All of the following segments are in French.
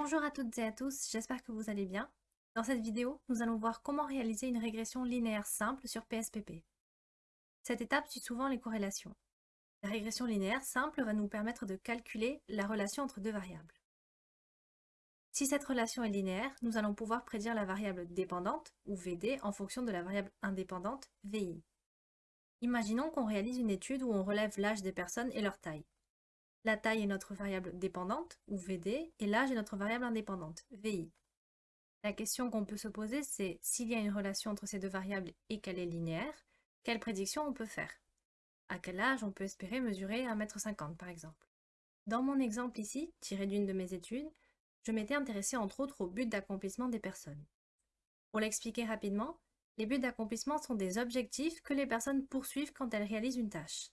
Bonjour à toutes et à tous, j'espère que vous allez bien. Dans cette vidéo, nous allons voir comment réaliser une régression linéaire simple sur PSPP. Cette étape suit souvent les corrélations. La régression linéaire simple va nous permettre de calculer la relation entre deux variables. Si cette relation est linéaire, nous allons pouvoir prédire la variable dépendante, ou VD, en fonction de la variable indépendante, VI. Imaginons qu'on réalise une étude où on relève l'âge des personnes et leur taille. La taille est notre variable dépendante, ou VD, et l'âge est notre variable indépendante, VI. La question qu'on peut se poser, c'est s'il y a une relation entre ces deux variables et qu'elle est linéaire, quelle prédiction on peut faire? À quel âge on peut espérer mesurer 1m50 par exemple? Dans mon exemple ici, tiré d'une de mes études, je m'étais intéressée entre autres au but d'accomplissement des personnes. Pour l'expliquer rapidement, les buts d'accomplissement sont des objectifs que les personnes poursuivent quand elles réalisent une tâche.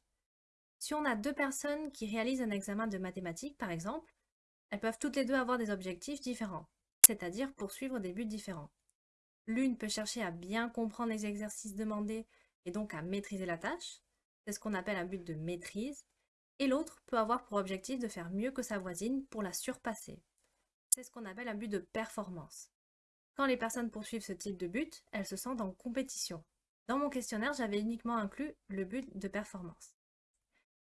Si on a deux personnes qui réalisent un examen de mathématiques, par exemple, elles peuvent toutes les deux avoir des objectifs différents, c'est-à-dire poursuivre des buts différents. L'une peut chercher à bien comprendre les exercices demandés et donc à maîtriser la tâche, c'est ce qu'on appelle un but de maîtrise, et l'autre peut avoir pour objectif de faire mieux que sa voisine pour la surpasser. C'est ce qu'on appelle un but de performance. Quand les personnes poursuivent ce type de but, elles se sentent en compétition. Dans mon questionnaire, j'avais uniquement inclus le but de performance.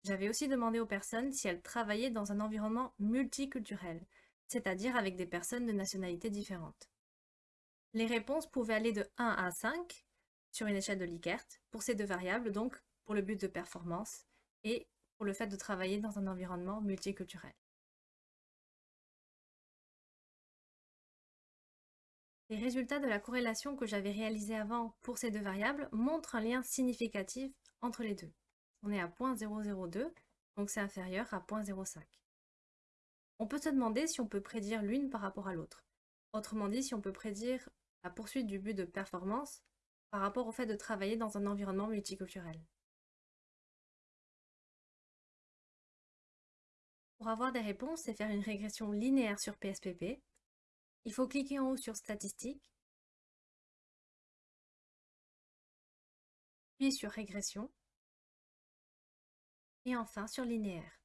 J'avais aussi demandé aux personnes si elles travaillaient dans un environnement multiculturel, c'est-à-dire avec des personnes de nationalités différentes. Les réponses pouvaient aller de 1 à 5 sur une échelle de Likert, pour ces deux variables, donc pour le but de performance et pour le fait de travailler dans un environnement multiculturel. Les résultats de la corrélation que j'avais réalisée avant pour ces deux variables montrent un lien significatif entre les deux on est à 0.002, donc c'est inférieur à 0.05. On peut se demander si on peut prédire l'une par rapport à l'autre. Autrement dit, si on peut prédire la poursuite du but de performance par rapport au fait de travailler dans un environnement multiculturel. Pour avoir des réponses et faire une régression linéaire sur PSPP, il faut cliquer en haut sur Statistiques, puis sur Régression, et enfin sur linéaire.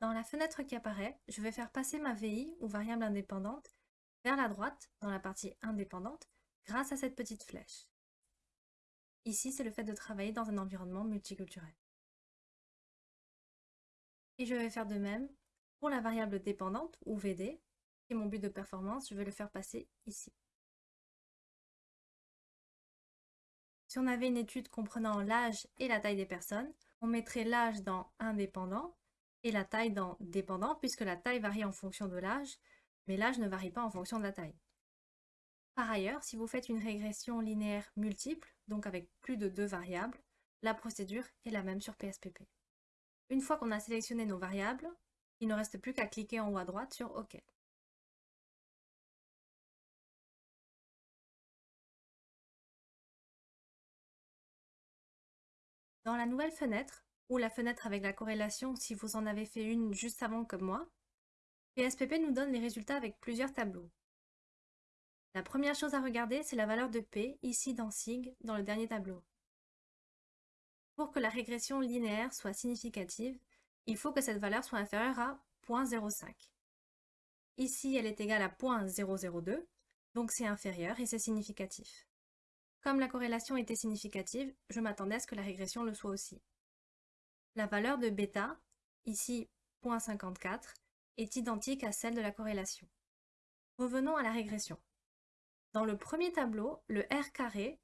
Dans la fenêtre qui apparaît, je vais faire passer ma VI, ou variable indépendante, vers la droite, dans la partie indépendante, grâce à cette petite flèche. Ici, c'est le fait de travailler dans un environnement multiculturel. Et je vais faire de même pour la variable dépendante, ou VD, qui est mon but de performance, je vais le faire passer ici. Si on avait une étude comprenant l'âge et la taille des personnes, on mettrait l'âge dans indépendant et la taille dans dépendant, puisque la taille varie en fonction de l'âge, mais l'âge ne varie pas en fonction de la taille. Par ailleurs, si vous faites une régression linéaire multiple, donc avec plus de deux variables, la procédure est la même sur PSPP. Une fois qu'on a sélectionné nos variables, il ne reste plus qu'à cliquer en haut à droite sur OK. Dans la nouvelle fenêtre, ou la fenêtre avec la corrélation si vous en avez fait une juste avant comme moi, PSPP nous donne les résultats avec plusieurs tableaux. La première chose à regarder, c'est la valeur de P, ici dans SIG, dans le dernier tableau. Pour que la régression linéaire soit significative, il faut que cette valeur soit inférieure à 0.05. Ici, elle est égale à 0.002, donc c'est inférieur et c'est significatif. Comme la corrélation était significative, je m'attendais à ce que la régression le soit aussi. La valeur de bêta, ici 0.54, est identique à celle de la corrélation. Revenons à la régression. Dans le premier tableau, le R carré,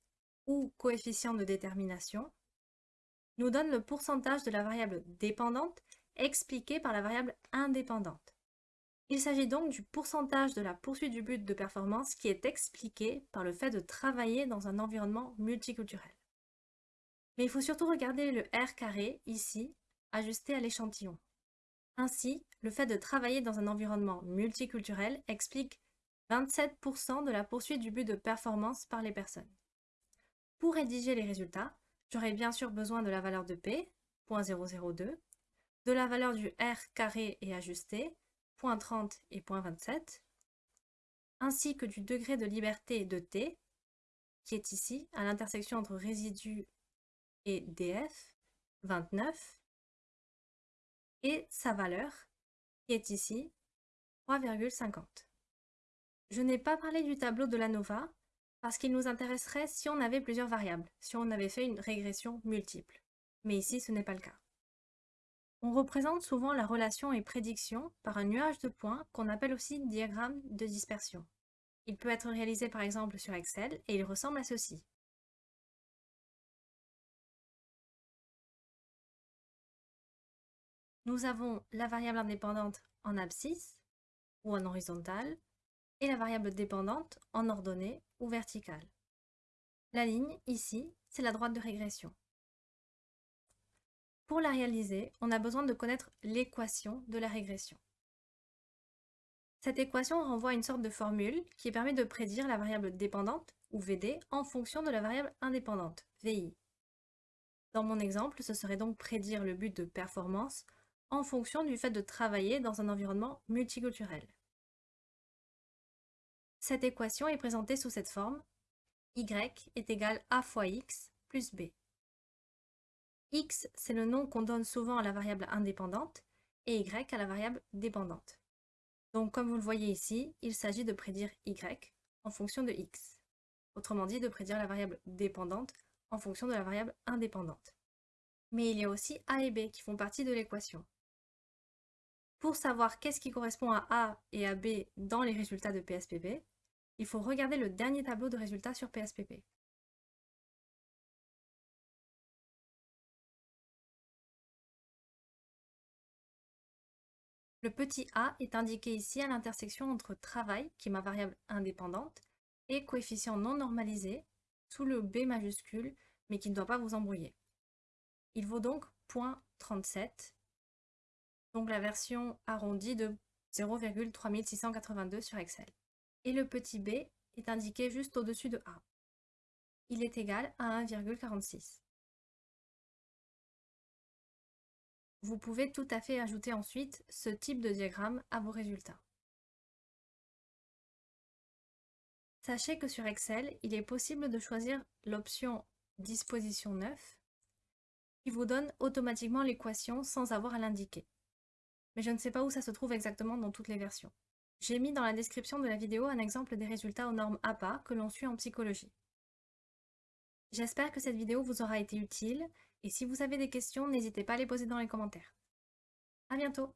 ou coefficient de détermination, nous donne le pourcentage de la variable dépendante expliqué par la variable indépendante. Il s'agit donc du pourcentage de la poursuite du but de performance qui est expliqué par le fait de travailler dans un environnement multiculturel. Mais il faut surtout regarder le R carré, ici, ajusté à l'échantillon. Ainsi, le fait de travailler dans un environnement multiculturel explique 27% de la poursuite du but de performance par les personnes. Pour rédiger les résultats, j'aurai bien sûr besoin de la valeur de P, 0.002, de la valeur du R carré et ajusté, 30 et 27, ainsi que du degré de liberté de t, qui est ici, à l'intersection entre résidu et df, 29, et sa valeur, qui est ici 3,50. Je n'ai pas parlé du tableau de l'ANOVA parce qu'il nous intéresserait si on avait plusieurs variables, si on avait fait une régression multiple. Mais ici, ce n'est pas le cas. On représente souvent la relation et prédiction par un nuage de points qu'on appelle aussi diagramme de dispersion. Il peut être réalisé par exemple sur Excel et il ressemble à ceci. Nous avons la variable indépendante en abscisse ou en horizontale et la variable dépendante en ordonnée ou verticale. La ligne, ici, c'est la droite de régression. Pour la réaliser, on a besoin de connaître l'équation de la régression. Cette équation renvoie à une sorte de formule qui permet de prédire la variable dépendante, ou VD, en fonction de la variable indépendante, VI. Dans mon exemple, ce serait donc prédire le but de performance en fonction du fait de travailler dans un environnement multiculturel. Cette équation est présentée sous cette forme y est égal a fois x plus b. x, c'est le nom qu'on donne souvent à la variable indépendante et y à la variable dépendante. Donc comme vous le voyez ici, il s'agit de prédire y en fonction de x. Autrement dit, de prédire la variable dépendante en fonction de la variable indépendante. Mais il y a aussi a et b qui font partie de l'équation. Pour savoir qu'est-ce qui correspond à A et à B dans les résultats de PSPP, il faut regarder le dernier tableau de résultats sur PSPP. Le petit a est indiqué ici à l'intersection entre travail, qui est ma variable indépendante, et coefficient non normalisé, sous le b majuscule, mais qui ne doit pas vous embrouiller. Il vaut donc 0.37, donc la version arrondie de 0,3682 sur Excel et le petit b est indiqué juste au-dessus de A. Il est égal à 1,46. Vous pouvez tout à fait ajouter ensuite ce type de diagramme à vos résultats. Sachez que sur Excel, il est possible de choisir l'option Disposition 9 qui vous donne automatiquement l'équation sans avoir à l'indiquer. Mais je ne sais pas où ça se trouve exactement dans toutes les versions. J'ai mis dans la description de la vidéo un exemple des résultats aux normes APA que l'on suit en psychologie. J'espère que cette vidéo vous aura été utile et si vous avez des questions, n'hésitez pas à les poser dans les commentaires. À bientôt